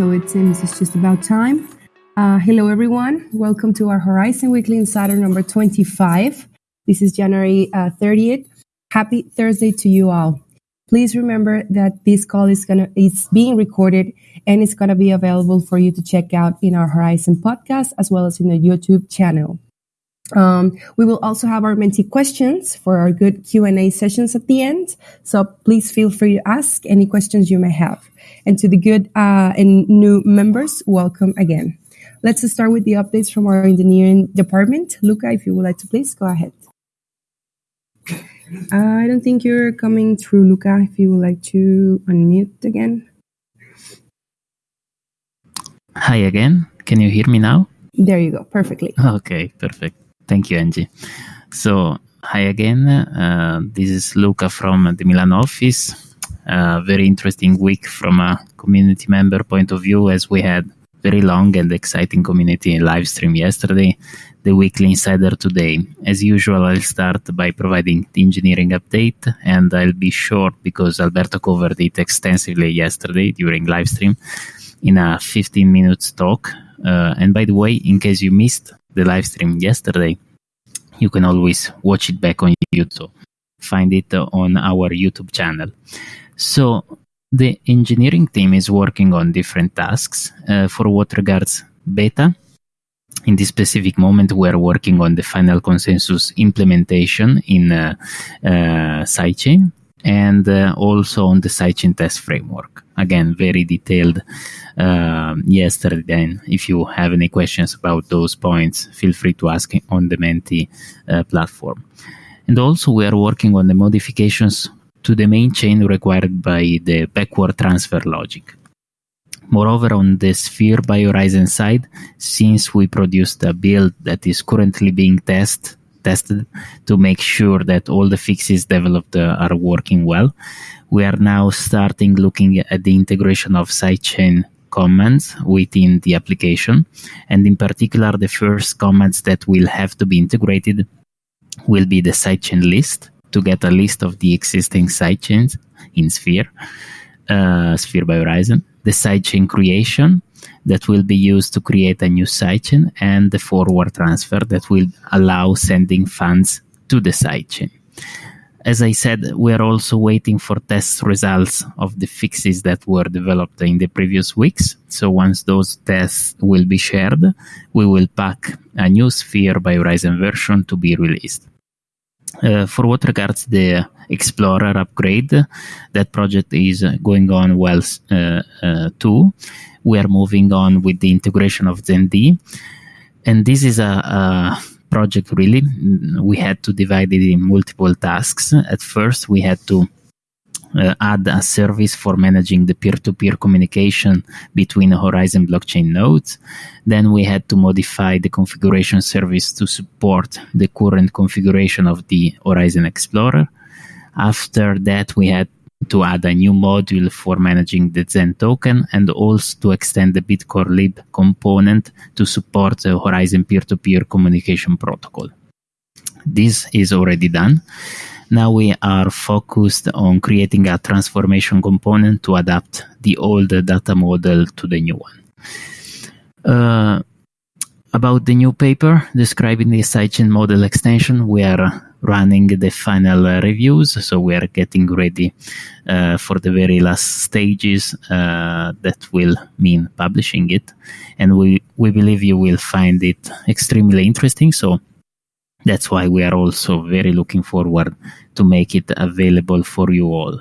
so it seems it's just about time. Uh, hello, everyone. Welcome to our Horizen Weekly Insider number 25. This is January uh, 30th. Happy Thursday to you all. Please remember that this call is gonna is being recorded and it's gonna be available for you to check out in our Horizen podcast as well as in the YouTube channel. Um, we will also have our Menti questions for our good Q&A sessions at the end. So please feel free to ask any questions you may have. And to the good uh, and new members, welcome again. Let's start with the updates from our engineering department. Luca, if you would like to please go ahead. I don't think you're coming through, Luca. If you would like to unmute again. Hi again. Can you hear me now? There you go. Perfectly. Okay, perfect. Thank you, Angie. So, hi again. Uh, this is Luca from the Milan office. Uh, very interesting week from a community member point of view, as we had very long and exciting community live stream yesterday, the weekly insider today. As usual, I'll start by providing the engineering update, and I'll be short because Alberto covered it extensively yesterday during live stream in a 15 minutes talk. Uh, and by the way, in case you missed the live stream yesterday, you can always watch it back on YouTube. Find it on our YouTube channel. So the engineering team is working on different tasks uh, for what regards beta. In this specific moment, we are working on the final consensus implementation in uh, uh, sidechain and uh, also on the sidechain test framework. Again, very detailed uh, yesterday. Then, if you have any questions about those points, feel free to ask on the Menti uh, platform. And also, we are working on the modifications to the main chain required by the backward transfer logic. Moreover, on the Sphere by Horizen side, since we produced a build that is currently being test, tested to make sure that all the fixes developed uh, are working well, we are now starting looking at the integration of sidechain commands within the application. And in particular, the first commands that will have to be integrated will be the sidechain list to get a list of the existing sidechains in Sphere, uh, Sphere by Horizen. the sidechain creation that will be used to create a new sidechain, and the forward transfer that will allow sending funds to the sidechain. As I said, we are also waiting for test results of the fixes that were developed in the previous weeks. So once those tests will be shared, we will pack a new Sphere by Horizen version to be released. Uh, for what regards the Explorer upgrade, that project is going on well uh, uh, too. We are moving on with the integration of ZenD, and this is a, a project really. We had to divide it in multiple tasks. At first, we had to uh, add a service for managing the peer-to-peer communication between Horizen blockchain nodes. Then we had to modify the configuration service to support the current configuration of the Horizen Explorer. After that, we had to add a new module for managing the Zen token and also to extend the Bitcore lib component to support the Horizen peer-to-peer communication protocol. This is already done. Now we are focused on creating a transformation component to adapt the old data model to the new one. Uh, about the new paper describing the sidechain model extension, we are running the final uh, reviews, so we are getting ready uh, for the very last stages uh, that will mean publishing it, and we we believe you will find it extremely interesting. So that's why we are also very looking forward to make it available for you all.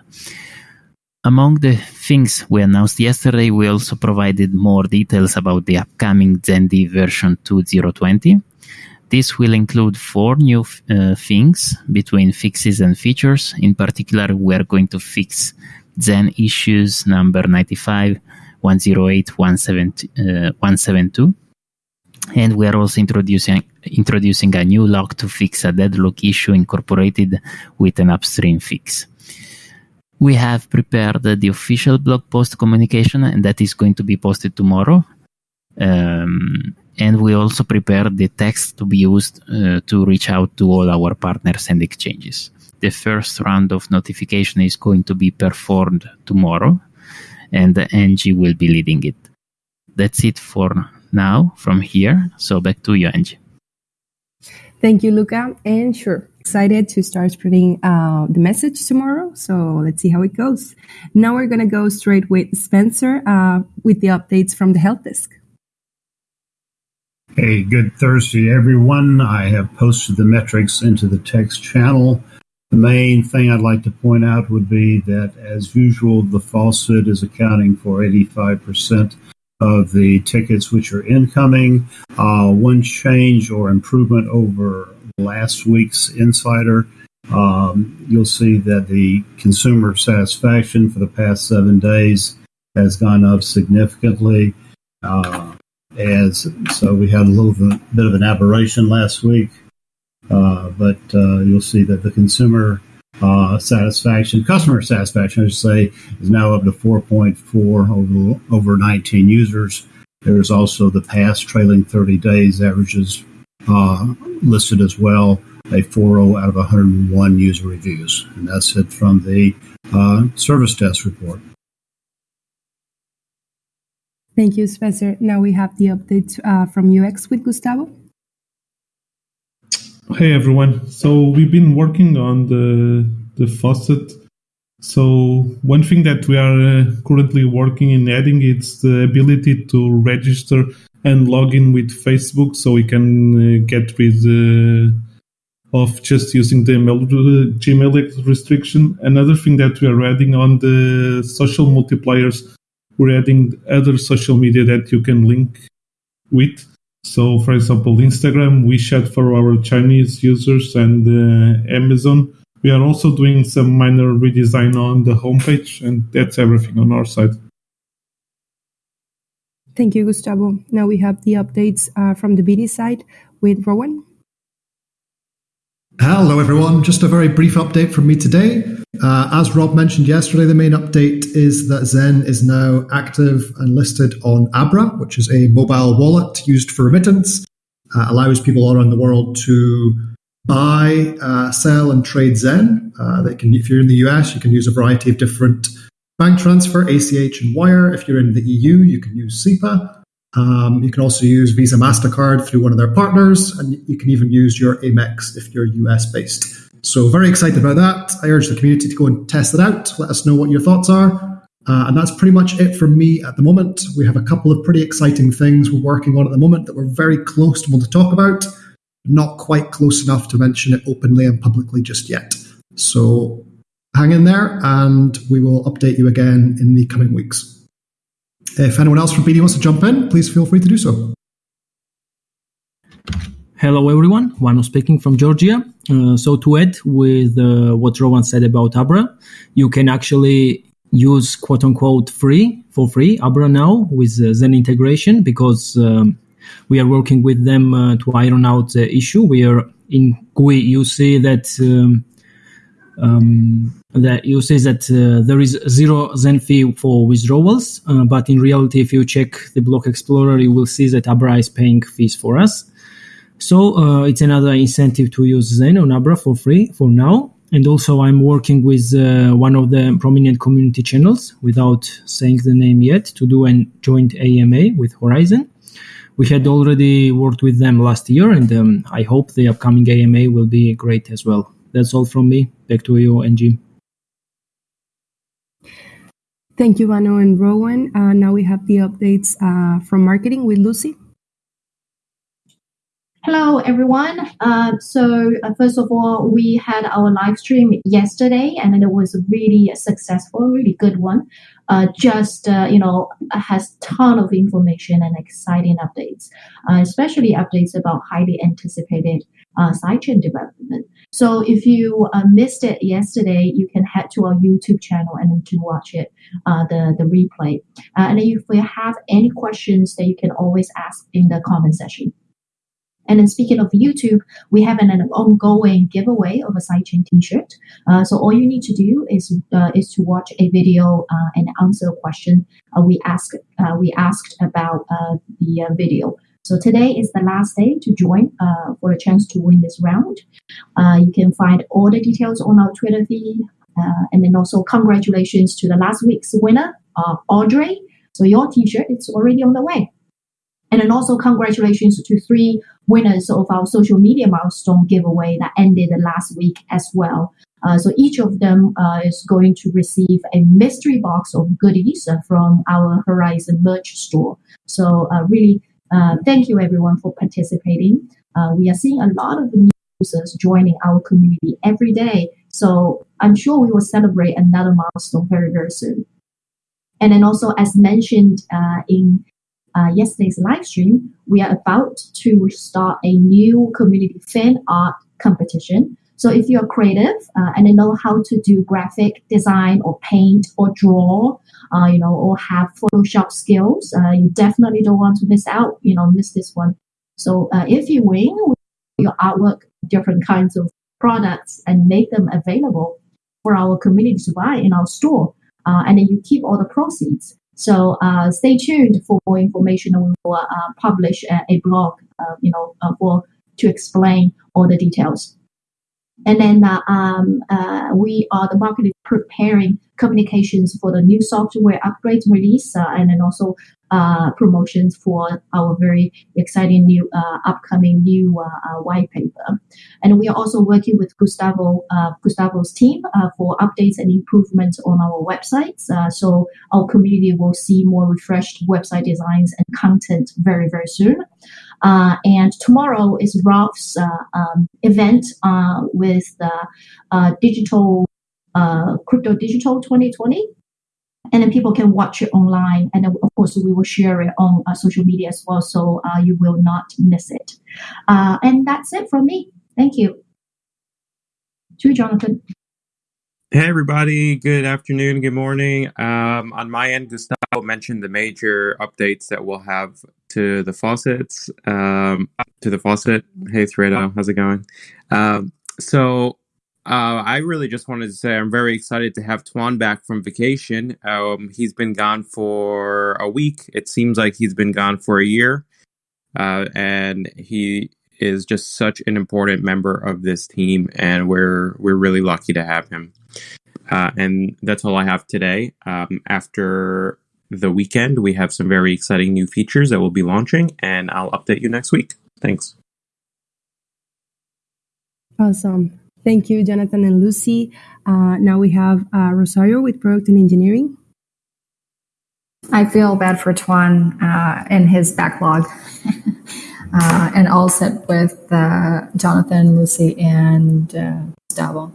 Among the things we announced yesterday, we also provided more details about the upcoming ZenD version 2020. This will include four new uh, things between fixes and features. In particular, we are going to fix Zen issues number 95, 108, 172 and we are also introducing introducing a new lock to fix a deadlock issue incorporated with an upstream fix. We have prepared the official blog post communication, and that is going to be posted tomorrow. Um, and we also prepared the text to be used uh, to reach out to all our partners and exchanges. The first round of notification is going to be performed tomorrow, and Angie will be leading it. that's it for now from here. So back to you, Angie. Thank you, Luca. And sure, excited to start spreading uh, the message tomorrow. So let's see how it goes. Now we're going to go straight with Spencer uh, with the updates from the help desk. Hey, good Thursday, everyone. I have posted the metrics into the text channel. The main thing I'd like to point out would be that, as usual, the faucet is accounting for 85% of the tickets which are incoming. Uh, one change or improvement over last week's Insider, um, you'll see that the consumer satisfaction for the past seven days has gone up significantly. Uh, as so, we had a little bit of an aberration last week, uh, but uh, you'll see that the consumer uh, satisfaction, customer satisfaction, I should say, is now up to 4.4 over, over 19 users. There's also the past trailing 30 days averages uh, listed as well, a 4.0 out of 101 user reviews. And that's it from the uh, service desk report. Thank you, Spencer. Now we have the update uh, from UX with Gustavo. Hey everyone. So we've been working on the the faucet. So one thing that we are uh, currently working in adding is the ability to register and log in with Facebook, so we can uh, get rid uh, of just using the email, Gmail restriction. Another thing that we are adding on the social multipliers, we're adding other social media that you can link with. So, for example, Instagram, WeChat for our Chinese users, and uh, Amazon. We are also doing some minor redesign on the homepage, and that's everything on our side. Thank you, Gustavo. Now we have the updates uh, from the BD side with Rowan. Hello, everyone. Just a very brief update from me today. Uh, as Rob mentioned yesterday, the main update is that Zen is now active and listed on Abra, which is a mobile wallet used for remittance. Uh, allows people all around the world to buy, sell, and trade Zen. They can, if you're in the US, you can use a variety of different bank transfer, ACH, and Wire. If you're in the EU, you can use SEPA. Um, you can also use Visa MasterCard through one of their partners, and you can even use your Amex if you're US based. So, very excited about that. I urge the community to go and test it out. Let us know what your thoughts are. Uh, and that's pretty much it from me at the moment. We have a couple of pretty exciting things we're working on at the moment that we're very close to want to talk about, not quite close enough to mention it openly and publicly just yet. So, hang in there, and we will update you again in the coming weeks. If anyone else from BD wants to jump in, please feel free to do so. Hello, everyone. Vano speaking from Georgia. Uh, so, to add with uh, what Rowan said about Abra, you can actually use quote unquote free for free Abra now with uh, Zen integration because um, we are working with them uh, to iron out the issue. We are in GUI, you see that um, um, that you say that uh, there is zero Zen fee for withdrawals, uh, but in reality, if you check the block explorer, you will see that Abra is paying fees for us. So uh, it's another incentive to use Zen on Abra for free for now. And also, I'm working with uh, one of the prominent community channels, without saying the name yet, to do a joint AMA with Horizen. We had already worked with them last year, and um, I hope the upcoming AMA will be great as well. That's all from me. Back to you, Angie. Thank you, Vano and Rowan. Uh, now we have the updates uh, from marketing with Lucy. Hello, everyone. Uh, so, uh, first of all, we had our live stream yesterday, and it was really successful, really good one. Uh, just uh, you know, has ton of information and exciting updates, uh, especially updates about highly anticipated uh, sidechain development. So if you uh, missed it yesterday, you can head to our YouTube channel and to watch it, uh, the the replay. Uh, and if you have any questions, that you can always ask in the comment section. And then speaking of YouTube, we have an, an ongoing giveaway of a sidechain T-shirt. Uh, so all you need to do is uh, is to watch a video uh, and answer a question uh, we ask uh, we asked about the video. So today is the last day to join uh, for a chance to win this round. Uh, you can find all the details on our Twitter feed. Uh, and then also congratulations to the last week's winner, uh, Audrey. So your T-shirt is already on the way. And then also congratulations to three winners of our social media milestone giveaway that ended last week as well. Uh, so each of them uh, is going to receive a mystery box of goodies uh, from our Horizen merch store. So uh, really, uh, thank you everyone for participating. Uh, we are seeing a lot of new users joining our community every day. So I'm sure we will celebrate another milestone very, very soon. And then also, as mentioned in yesterday's live stream, we are about to start a new community fan art competition. So if you're creative uh, and you know how to do graphic design or paint or draw, uh, you know, or have Photoshop skills, uh, you definitely don't want to miss out, you know, miss this one. So uh, if you win your artwork, different kinds of products and make them available for our community to buy in our store, uh, and then you keep all the proceeds. So uh, stay tuned for more information. We will publish a, a blog, you know, for to explain all the details. And then uh, um, uh, we are the market preparing communications for the new software upgrade release, uh, and then also uh, promotions for our very exciting new uh, upcoming new uh, white paper. And we are also working with Gustavo Gustavo's team for updates and improvements on our websites. so our community will see more refreshed website designs and content very very soon. Uh, and tomorrow is Rolf's uh, um, event uh, with the uh, digital crypto digital 2020 and then people can watch it online. And of course we will share it on uh, social media as well. So uh, you will not miss it. Uh, and that's it from me. Thank you. To jonathan. Hey everybody, good afternoon, good morning. Um, on my end, Gustavo mentioned the major updates that we'll have to the faucets, um, to the faucet. Hey Thredo, how's it going? Um, so uh, I really just wanted to say I'm very excited to have Tuan back from vacation. Um, he's been gone for a week. It seems like he's been gone for a year. Uh, and he is just such an important member of this team, and we're we're really lucky to have him. Uh, and that's all I have today. Um, after the weekend, we have some very exciting new features that we'll be launching, and I'll update you next week. Thanks. Awesome. Thank you, Jonathan and Lucy. Uh, now we have uh, Rosario with Product and Engineering. I feel bad for Tuan uh, and his backlog. Uh, and all set with uh, Jonathan, Lucy, and uh, Gustavo.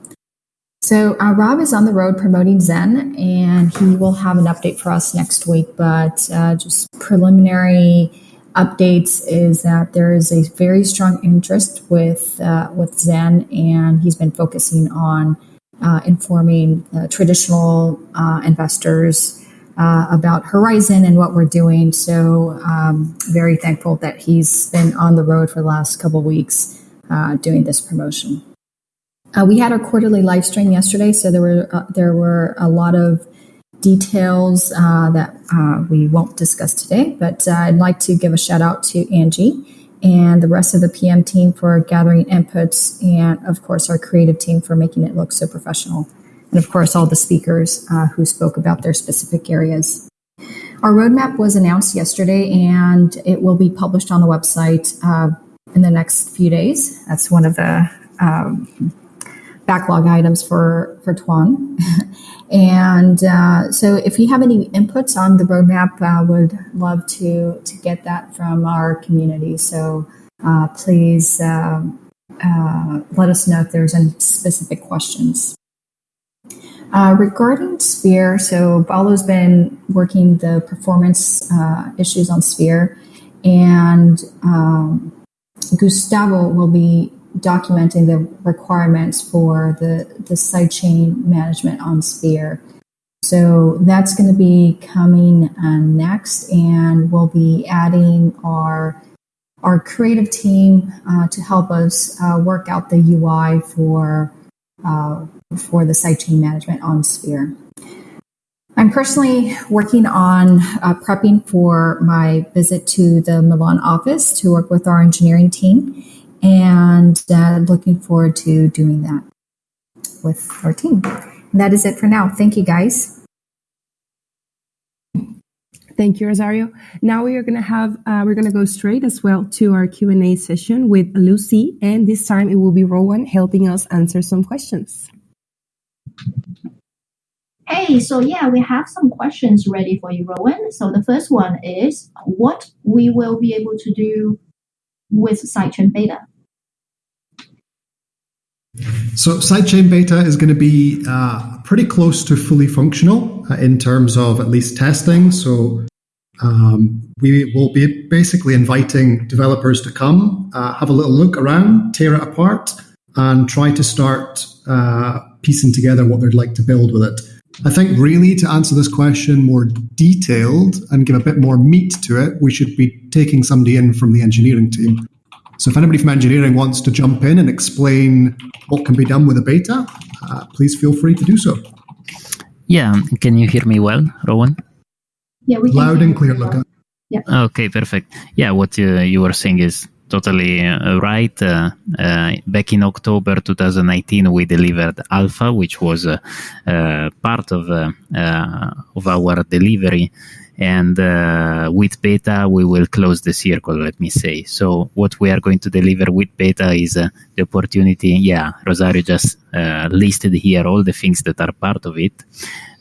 So uh, Rob is on the road promoting Zen, and he will have an update for us next week. But uh, just preliminary updates is that there is a very strong interest with uh, with Zen, and he's been focusing on uh, informing uh, traditional uh, investors about Horizen and what we're doing. So um, very thankful that he's been on the road for the last couple weeks doing this promotion. Uh, we had our quarterly live stream yesterday, so there were uh, there were a lot of details uh, that uh, we won't discuss today. But uh, I'd like to give a shout out to Angie and the rest of the PM team for gathering inputs, and of course our creative team for making it look so professional, and of course all the speakers uh, who spoke about their specific areas. Our roadmap was announced yesterday, and it will be published on the website in the next few days. That's one of the um, backlog items for for Tuan. and uh, so, if you have any inputs on the roadmap, I uh, would love to to get that from our community. So uh, please um, uh, let us know if there's any specific questions. Uh, regarding Sphere, so Paulo's been working the performance uh, issues on Sphere, and um, Gustavo will be documenting the requirements for the, the sidechain management on Sphere. So that's going to be coming uh, next, and we'll be adding our our creative team uh, to help us uh, work out the UI for uh, for the sidechain management on Sphere. I'm personally working on uh, prepping for my visit to the Milan office to work with our engineering team and uh, looking forward to doing that with our team. And that is it for now. Thank you, guys. Thank you, Rosario. Now we are going to have uh, we're going to go straight as well to our Q and A session with Lucy, and this time it will be Rowan helping us answer some questions. Hey, so yeah, we have some questions ready for you, Rowan. So the first one is what we will be able to do with sidechain beta. So sidechain beta is going to be uh, pretty close to fully functional uh, in terms of at least testing. So um, we will be basically inviting developers to come, uh, have a little look around, tear it apart, and try to start uh, piecing together what they'd like to build with it. I think really to answer this question more detailed and give a bit more meat to it, we should be taking somebody in from the engineering team. So if anybody from engineering wants to jump in and explain what can be done with a beta, uh, please feel free to do so. Yeah, can you hear me well, Rowan? Yeah, we Loud and clear, Luca. Yeah. Okay, perfect. Yeah, what uh, you were saying is totally uh, right. Uh, uh, back in October 2019, we delivered Alpha, which was uh, uh, part of of our delivery and uh, with beta we will close the circle let me say. So what we are going to deliver with beta is uh, the opportunity yeah rosario just uh, listed here all the things that are part of it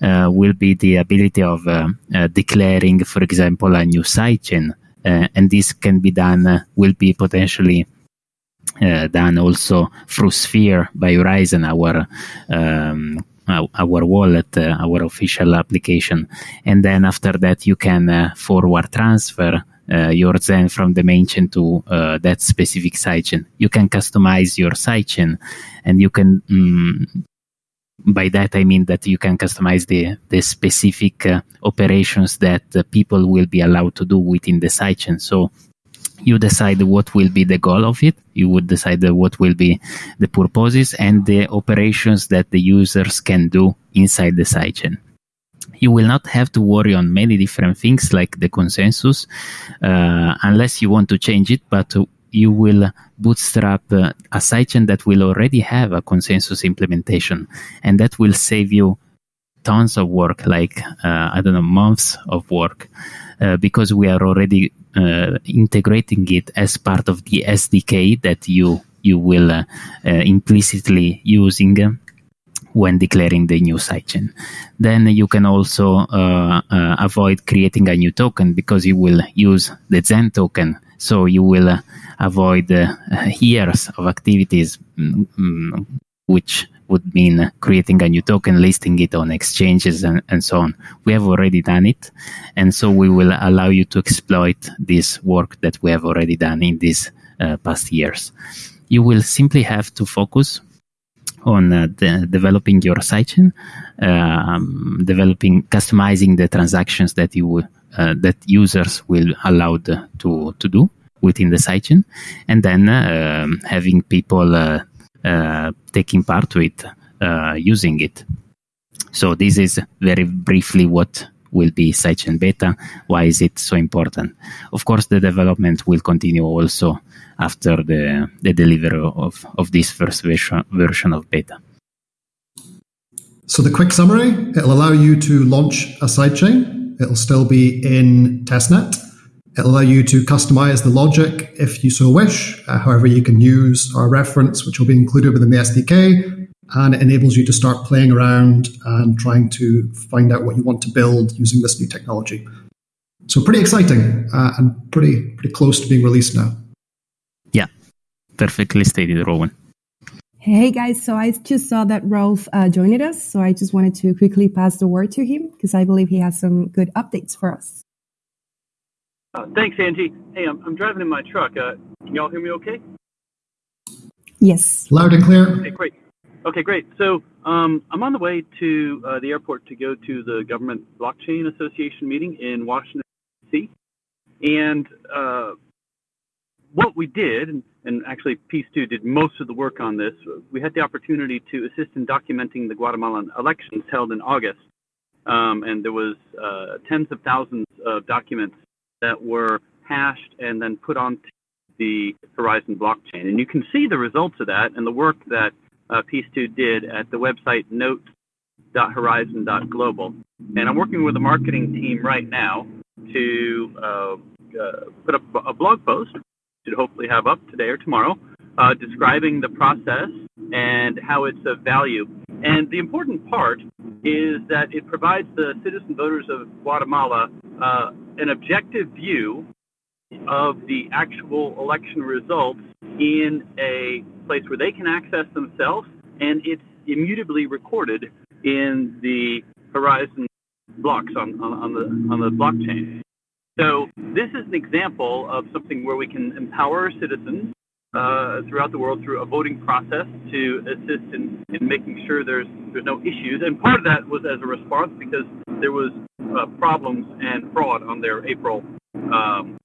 uh, will be the ability of uh, uh, declaring for example a new sidechain. And this can be done will be potentially done also through sphere by Horizen, our um, our wallet, uh, our official application, and then after that you can uh, forward transfer uh, your Zen from the main chain to uh, that specific sidechain. You can customize your sidechain, and you can. Um, by that I mean that you can customize the the specific uh, operations that people will be allowed to do within the sidechain. So you decide what will be the goal of it you would decide what will be the purposes and the operations that the users can do inside the sidechain. You will not have to worry on many different things like the consensus uh, unless you want to change it but you will bootstrap uh, a sidechain that will already have a consensus implementation and that will save you tons of work like uh, i don't know months of work uh, because we are already uh, integrating it as part of the SDK that you you will uh, implicitly using when declaring the new sidechain. Then you can also uh, uh, avoid creating a new token because you will use the Zen token. So you will uh, avoid years of activities, mm, which would mean creating a new token, listing it on exchanges, and, and so on. We have already done it. And so we will allow you to exploit this work that we have already done in these uh, past years. You will simply have to focus on uh, the, developing your sidechain, um, developing, customizing the transactions that you uh, that users will allowed to to do within the sidechain, and then uh, having people uh, taking part with uh, using it. So this is very briefly what will be sidechain beta. Why is it so important? Of course, the development will continue also after the, the delivery of, of this first version, version of beta. So the quick summary, it'll allow you to launch a sidechain. It'll still be in testnet. It'll allow you to customize the logic if you so wish. Uh, however, you can use our reference, which will be included within the SDK, and it enables you to start playing around and trying to find out what you want to build using this new technology. So pretty exciting uh, and pretty pretty close to being released now. Yeah, perfectly stated, Rowan. Hey guys, so I just saw that Rolf uh, joined us, so I just wanted to quickly pass the word to him because I believe he has some good updates for us. Uh, thanks, Angie. Hey, I'm, I'm driving in my truck. Uh, can y'all hear me okay? Yes. Loud and clear. Okay, great. Okay, great. So um, I'm on the way to uh, the airport to go to the Government Blockchain Association meeting in Washington, D.C. And uh, what we did, and, and actually Peace2 did most of the work on this, we had the opportunity to assist in documenting the Guatemalan elections held in August. Um, and there was uh, tens of thousands of documents that were hashed and then put onto the Horizen blockchain. And you can see the results of that and the work that uh, Peace2 did at the website notes.horizen.global. And I'm working with the marketing team right now to uh, uh, put up a blog post, should hopefully have up today or tomorrow, uh, describing the process and how it's of value. And the important part is that it provides the citizen voters of Guatemala uh, an objective view of the actual election results in a place where they can access themselves, and it's immutably recorded in the Horizen blocks on, on, on the on the blockchain. So this is an example of something where we can empower citizens uh, throughout the world through a voting process to assist in, in making sure there's there's no issues. And part of that was as a response because there was uh, problems and fraud on their April um,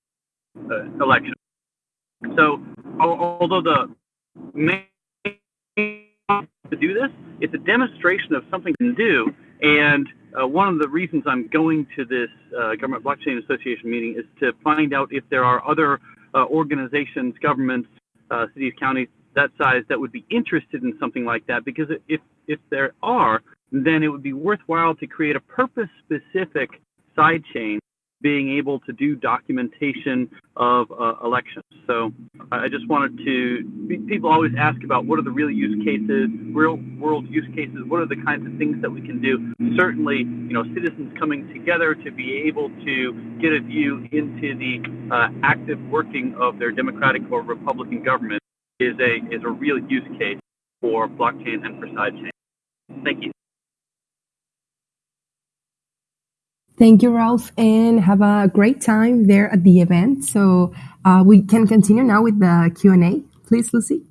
uh, election. So although the main to do this, it's a demonstration of something we can do. And uh, one of the reasons I'm going to this uh, Government Blockchain Association meeting is to find out if there are other uh, organizations, governments, uh, cities, counties that size that would be interested in something like that. Because if if there are, then it would be worthwhile to create a purpose-specific sidechain being able to do documentation of uh, elections. So I just wanted to, people always ask about what are the real use cases, real world use cases, what are the kinds of things that we can do. Certainly, you know, citizens coming together to be able to get a view into the uh, active working of their Democratic or Republican government is a, is a real use case for blockchain and for sidechain. Thank you. Thank you, Rolf, and have a great time there at the event. So uh, we can continue now with the Q and A, please, Lucy.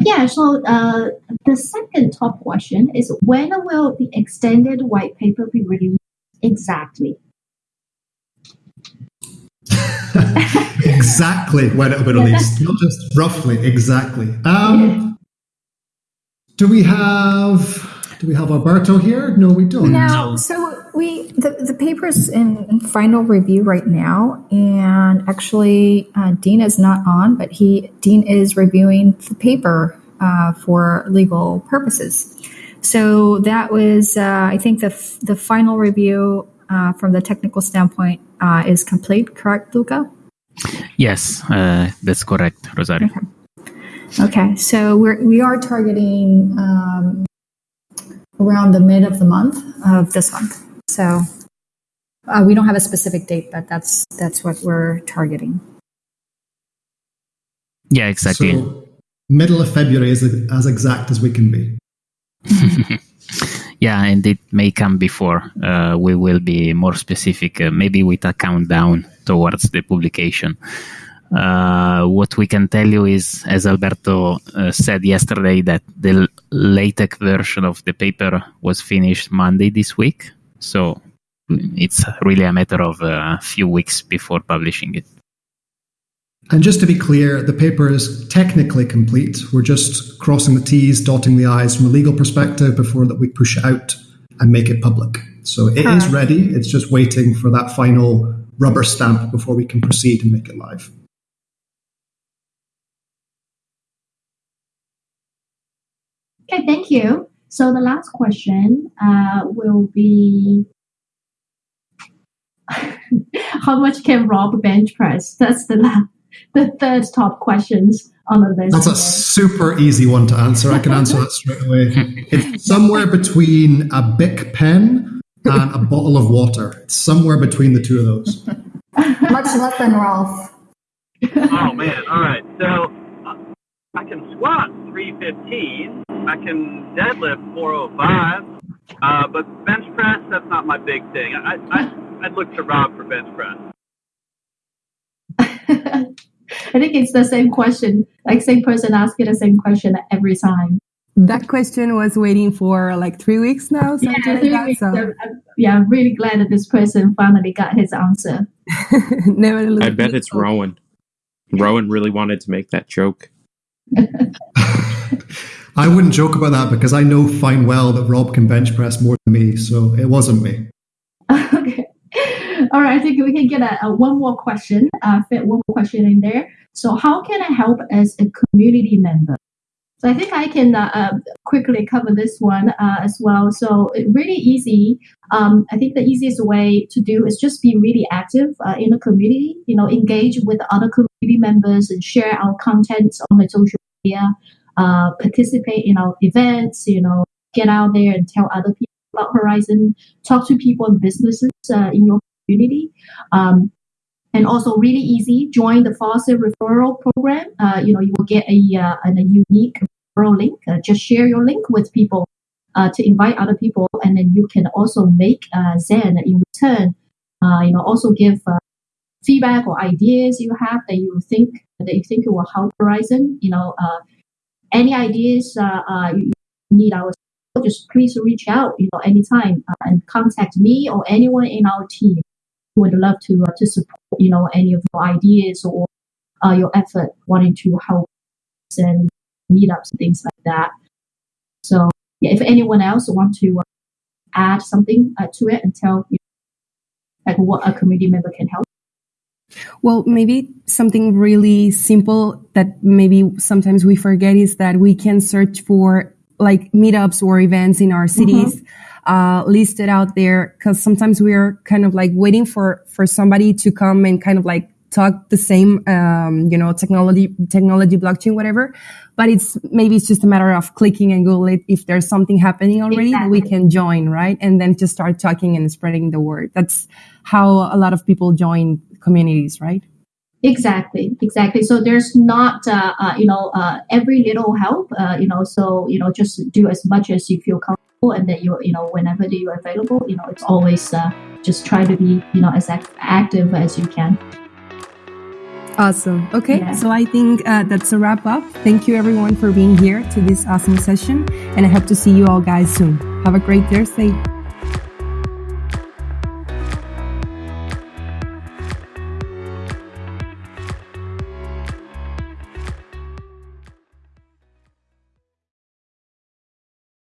Yeah. So uh, the second top question is when will the extended white paper be released exactly? exactly when it will be released, not just roughly. Exactly. Um, do we have do we have Alberto here? No, we don't. No. So we the the paper's in, in final review right now, and actually, uh, Dean is not on, but he Dean is reviewing the paper uh, for legal purposes. So that was, uh, I think, the f- the final review uh, from the technical standpoint uh, is complete. Correct, Luca? Yes, uh, that's correct, Rosario. Okay. okay. So we're we are targeting. Um, around the mid of the month of this month. So uh, we don't have a specific date, but that's that's what we're targeting. Yeah, exactly. So middle of February is as exact as we can be. yeah, and it may come before. Uh, we will be more specific, uh, maybe with a countdown towards the publication. Uh, what we can tell you is, as Alberto uh, said yesterday, that the LaTeX version of the paper was finished Monday this week. So it's really a matter of a few weeks before publishing it. And just to be clear, the paper is technically complete. We're just crossing the T's, dotting the I's from a legal perspective before that we push it out and make it public. So it is ready. It's just waiting for that final rubber stamp before we can proceed and make it live. Okay, thank you. So the last question uh, will be how much can Rob bench press? That's the last, the third top questions on the list. That's a super easy one to answer. I can answer that straight away. It's somewhere between a Bic pen and a bottle of water. It's somewhere between the two of those. Much less than Rolf. oh man! All right, so I can squat 315. I can deadlift 405. Uh, but bench press, that's not my big thing. I, I, I'd look to Rob for bench press. I think it's the same question, like same person asking the same question every time. That question was waiting for like three weeks now. Yeah, like that, weeks. So. yeah, I'm really glad that this person finally got his answer. Never I bet it's Rowan. Rowan really wanted to make that joke. I wouldn't joke about that because I know fine well that Rob can bench press more than me, so it wasn't me. okay. All right, I think we can get a, a one more question, uh, fit one more question in there. So, how can I help as a community member? So I think I can uh, uh, quickly cover this one uh, as well. So really easy. Um, I think the easiest way to do is just be really active uh, in the community. You know, engage with other community members and share our contents on the social media. Uh, participate in our events. You know, get out there and tell other people about Horizen, Talk to people and businesses uh, in your community. Um, and also really easy. Join the Faucet referral program. Uh, you know, you will get a, uh, a unique referral link. Uh, just share your link with people uh, to invite other people, and then you can also make uh, Zen in return. You know, also give feedback or ideas you have that you think that you think will help Horizen. You know, any ideas you need our just please reach out. You know, anytime and contact me or anyone in our team who would love to uh, to support you know any of your ideas or uh, your effort wanting to help and meetups things like that. So yeah, if anyone else want to uh, add something uh, to it and tell you know, like what a community member can help. Well, maybe something really simple that maybe sometimes we forget is that we can search for like meetups or events in our cities. Mm-hmm uh, listed out there because sometimes we're kind of like waiting for for somebody to come and kind of like talk the same um, you know technology technology blockchain whatever but it's maybe it's just a matter of clicking and google it if there's something happening already exactly. we can join right and then just start talking and spreading the word that's how a lot of people join communities right Exactly, exactly. So there's not, uh, uh, you know, uh, every little help, uh, you know. So you know, just do as much as you feel comfortable and that you you know whenever you're available you know it's always uh, just try to be you know as active as you can awesome okay yeah. so i think uh, that's a wrap up thank you everyone for being here to this awesome session and i hope to see you all guys soon have a great thursday